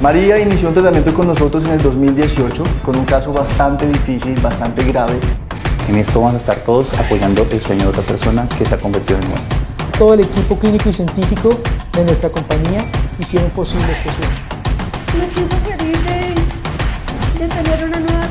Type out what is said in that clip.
María inició un tratamiento con nosotros en el 2018 con un caso bastante difícil, bastante grave. En esto vamos a estar todos apoyando el sueño de otra persona que se ha convertido en nuestro. Todo el equipo clínico y científico de nuestra compañía hicieron posible este sueño. Me siento feliz de, de tener una nueva